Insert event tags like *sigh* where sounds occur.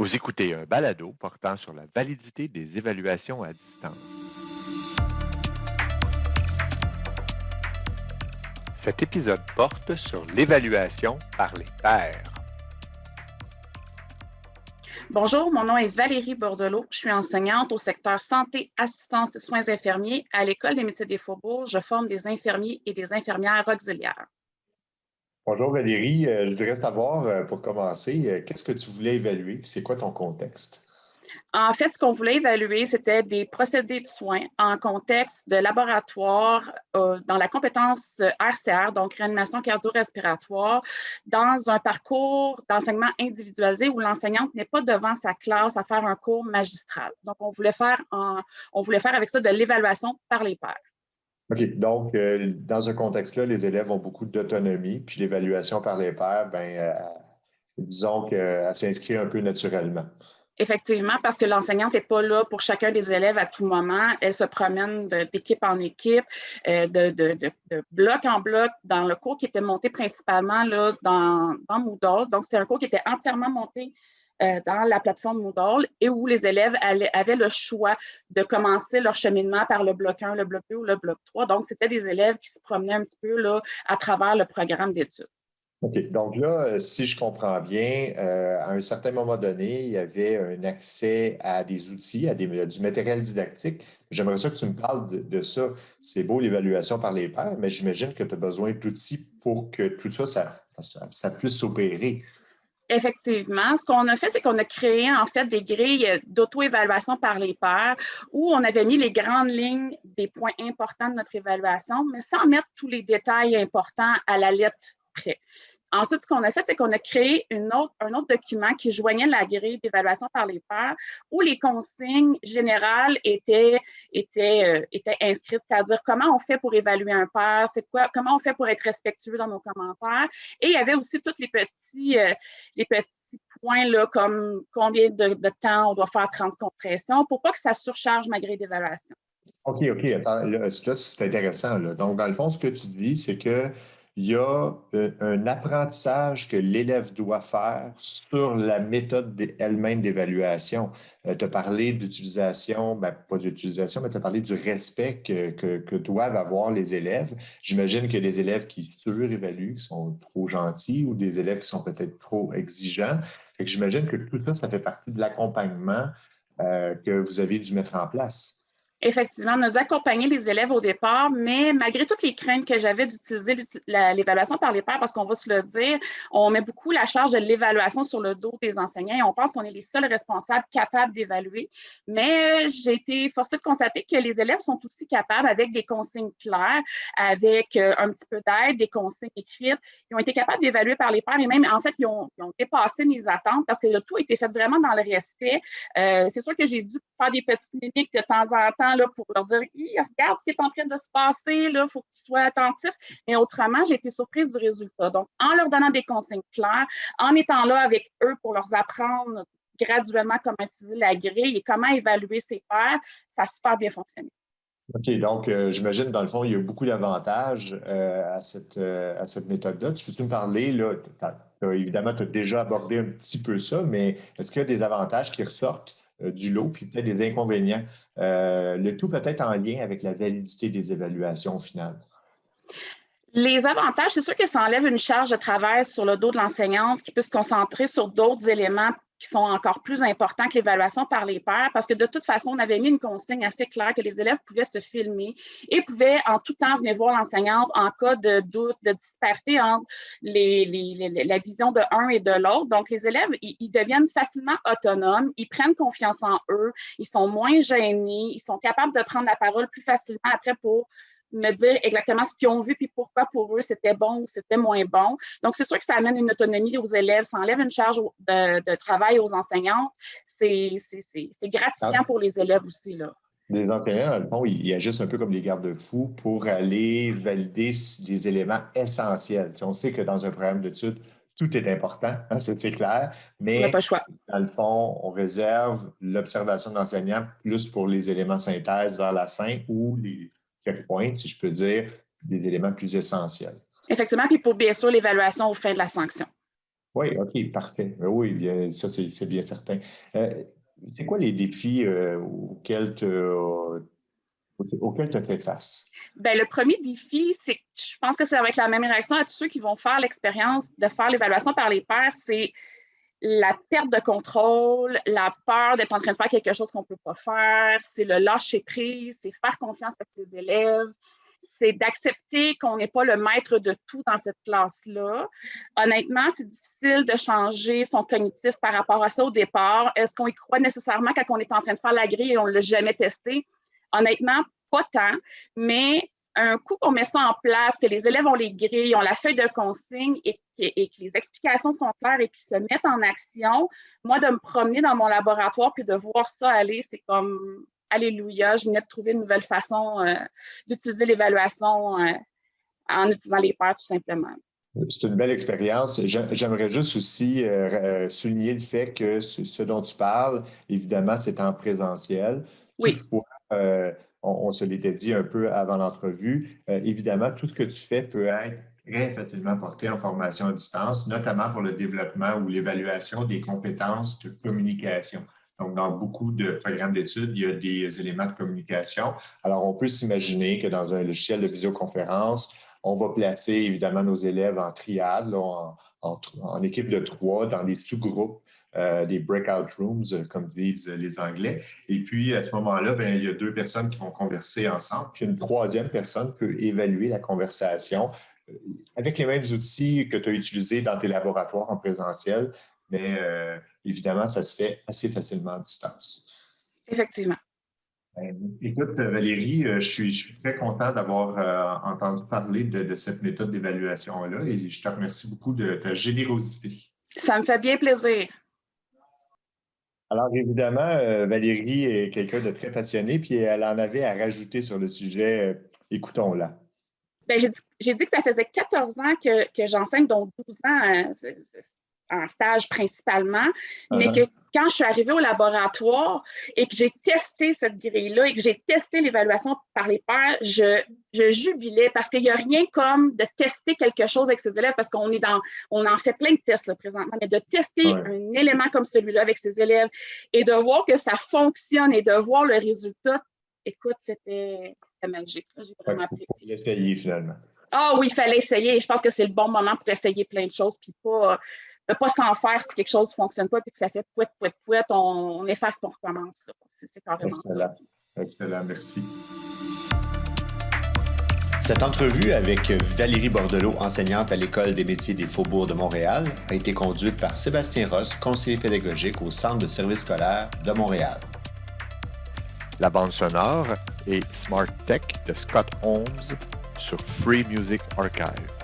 Vous écoutez un balado portant sur la validité des évaluations à distance. Cet épisode porte sur l'évaluation par les pairs. Bonjour, mon nom est Valérie Bordelot. Je suis enseignante au secteur santé, assistance et soins infirmiers à l'École des métiers des faubourgs. Je forme des infirmiers et des infirmières auxiliaires. Bonjour Valérie, euh, je voudrais savoir, euh, pour commencer, euh, qu'est-ce que tu voulais évaluer? C'est quoi ton contexte? En fait, ce qu'on voulait évaluer, c'était des procédés de soins en contexte de laboratoire dans la compétence RCR, donc réanimation cardio-respiratoire, dans un parcours d'enseignement individualisé où l'enseignante n'est pas devant sa classe à faire un cours magistral. Donc, on voulait faire, on voulait faire avec ça de l'évaluation par les pairs. OK. Donc, euh, dans ce contexte-là, les élèves ont beaucoup d'autonomie, puis l'évaluation par les pairs, ben, euh, disons qu'elle s'inscrit un peu naturellement. Effectivement, parce que l'enseignante n'est pas là pour chacun des élèves à tout moment. Elle se promène d'équipe en équipe, euh, de, bloc en bloc dans le cours qui était monté principalement là, dans, dans Moodle. Donc, c'est un cours qui était entièrement monté dans la plateforme Moodle et où les élèves avaient le choix de commencer leur cheminement par le bloc 1, le bloc 2 ou le bloc 3. Donc, c'était des élèves qui se promenaient un petit peu là, à travers le programme d'études. OK. Donc là, euh, si je comprends bien, euh, à un certain moment donné, il y avait un accès à des outils, à du matériel didactique. J'aimerais ça que tu me parles de, ça. C'est beau l'évaluation par les pairs, mais j'imagine que tu as besoin d'outils pour que tout ça, ça, ça puisse s'opérer. Effectivement, ce qu'on a fait, c'est qu'on a créé en fait des grilles d'auto-évaluation par les pairs où on avait mis les grandes lignes des points importants de notre évaluation, mais sans mettre tous les détails importants à la lettre près. Ensuite, ce qu'on a fait, c'est qu'on a créé un autre document qui joignait la grille d'évaluation par les pairs où les consignes générales étaient, euh, inscrites, c'est-à-dire comment on fait pour évaluer un pair, quoi, comment on fait pour être respectueux dans nos commentaires. Et il y avait aussi tous les petits, euh, points là, comme combien de, temps on doit faire 30 compressions pour pas que ça surcharge ma grille d'évaluation. OK, OK. Attends, là, c'est intéressant. Donc, dans le fond, ce que tu dis, c'est que il y a euh, un apprentissage que l'élève doit faire sur la méthode elle-même d'évaluation. Euh, tu as parlé d'utilisation, ben, pas d'utilisation, mais tu as parlé du respect que, doivent avoir les élèves. J'imagine que des élèves qui surévaluent, qui sont trop gentils, ou des élèves qui sont peut-être trop exigeants. J'imagine que tout ça, ça fait partie de l'accompagnement euh, que vous avez dû mettre en place effectivement, nous accompagner les élèves au départ, mais malgré toutes les craintes que j'avais d'utiliser l'évaluation par les pairs, parce qu'on va se le dire, on met beaucoup la charge de l'évaluation sur le dos des enseignants et on pense qu'on est les seuls responsables capables d'évaluer. Mais j'ai été forcée de constater que les élèves sont aussi capables, avec des consignes claires, avec euh, un petit peu d'aide, des consignes écrites, ils ont été capables d'évaluer par les pairs et même, en fait, ils ont, dépassé mes attentes parce que le tout a été fait vraiment dans le respect. Euh, c'est sûr que j'ai dû faire des petites mimiques de temps en temps pour leur dire regarde ce qui est en train de se passer, il faut que tu sois attentif. Mais autrement, j'ai été surprise du résultat. Donc, en leur donnant des consignes claires, en étant là avec eux pour leur apprendre graduellement comment utiliser la grille et comment évaluer ses pairs, ça a super bien fonctionné. OK, donc euh, j'imagine, dans le fond, il y a beaucoup d'avantages euh, à cette, euh, méthode-là. Tu peux-tu me parler, là, évidemment, tu as déjà abordé un petit peu ça, mais est-ce qu'il y a des avantages qui ressortent euh, du lot, puis peut-être des inconvénients. Euh, le tout peut-être en lien avec la validité des évaluations finales. Les avantages, c'est sûr que ça enlève une charge de travail sur le dos de l'enseignante qui peut se concentrer sur d'autres éléments qui sont encore plus importants que l'évaluation par les pairs, parce que de toute façon, on avait mis une consigne assez claire que les élèves pouvaient se filmer et pouvaient en tout temps venir voir l'enseignante en cas de doute, de disparité entre la vision de un et de l'autre. Donc, les élèves, ils, deviennent facilement autonomes, ils prennent confiance en eux, ils sont moins gênés, ils sont capables de prendre la parole plus facilement après pour me dire exactement ce qu'ils ont vu, puis pourquoi pour eux c'était bon ou c'était moins bon. Donc, c'est sûr que ça amène une autonomie aux élèves, ça enlève une charge de, travail aux enseignants. C'est gratifiant ah. pour les élèves aussi. Là. Les enseignants, dans le fond, ils agissent un peu comme des garde-fous pour aller valider des éléments essentiels. on sait que dans un programme d'études, tout est important, *laughs* hein, c'est clair, mais pas choix. dans le fond, on réserve l'observation de l'enseignant plus pour les éléments synthèse vers la fin ou les, checkpoints, si je peux dire, des éléments plus essentiels. Effectivement, puis pour bien sûr l'évaluation au fin de la sanction. Oui, OK, parfait. Ben oui, ça, c'est bien certain. Euh, c'est quoi les défis euh, auxquels tu as fait face? Bien, le premier défi, c'est que je pense que c'est avec la même réaction à tous ceux qui vont faire l'expérience de faire l'évaluation par les pairs, c'est la perte de contrôle, la peur d'être en train de faire quelque chose qu'on ne peut pas faire, c'est le lâcher prise, c'est faire confiance à ses élèves, c'est d'accepter qu'on n'est pas le maître de tout dans cette classe-là. Honnêtement, c'est difficile de changer son cognitif par rapport à ça au départ. Est-ce qu'on y croit nécessairement quand on est en train de faire la grille et on ne l'a jamais testé? Honnêtement, pas tant, mais un coup qu'on met ça en place, que les élèves ont les grilles, ont la feuille de consigne et, que les explications sont claires et qu'ils se mettent en action, moi, de me promener dans mon laboratoire puis de voir ça aller, c'est comme Alléluia, je venais de trouver une nouvelle façon euh, d'utiliser l'évaluation euh, en utilisant les pairs, tout simplement. C'est une belle expérience. J'aimerais juste aussi euh, souligner le fait que ce, dont tu parles, évidemment, c'est en présentiel. Oui. On, se l'était dit un peu avant l'entrevue, évidemment, tout ce que tu fais peut être très facilement porté en formation à distance, notamment pour le développement ou l'évaluation des compétences de communication. Donc, dans beaucoup de programmes d'études, il y a des éléments de communication. Alors, on peut s'imaginer que dans un logiciel de visioconférence, on va placer évidemment nos élèves en triade, équipe de trois, dans des sous-groupes, euh, des breakout rooms, comme disent les Anglais. Et puis, à ce moment-là, ben, il y a deux personnes qui vont converser ensemble, puis une troisième personne peut évaluer la conversation euh, avec les mêmes outils que tu as utilisés dans tes laboratoires en présentiel, mais euh, évidemment, ça se fait assez facilement à distance. Effectivement. Ben, écoute, Valérie, euh, je suis, très content d'avoir euh, entendu parler de, cette méthode d'évaluation-là et je te remercie beaucoup de ta générosité. Ça me fait bien plaisir. Alors, évidemment, Valérie est quelqu'un de très passionné, puis elle en avait à rajouter sur le sujet. Écoutons-la. Ben, j'ai dit, que ça faisait 14 ans que, que j'enseigne, donc 12 ans en stage principalement, mais uh-huh. que quand je suis arrivée au laboratoire et que j'ai testé cette grille-là et que j'ai testé l'évaluation par les pairs, je, je jubilais parce qu'il n'y a rien comme de tester quelque chose avec ses élèves parce qu'on est dans, on en fait plein de tests là, présentement, mais de tester un élément comme celui-là avec ses élèves et de voir que ça fonctionne et de voir le résultat, écoute, c'était magique. J'ai vraiment apprécié. l'essayer finalement. Ah oui, il fallait essayer. Je pense que c'est le bon moment pour essayer plein de choses, puis pas ne pas s'en faire si quelque chose ne fonctionne pas puis que ça fait pouet, pouet, pouet, on, on efface et on recommence. C'est carrément Excellent. Excellent, merci. Cette entrevue avec Valérie Bordelot, enseignante à l'École des métiers des Faubourgs de Montréal, a été conduite par Sébastien Ross, conseiller pédagogique au Centre de services scolaires de Montréal. La bande sonore est Smart Tech de Scott Holmes sur Free Music Archive.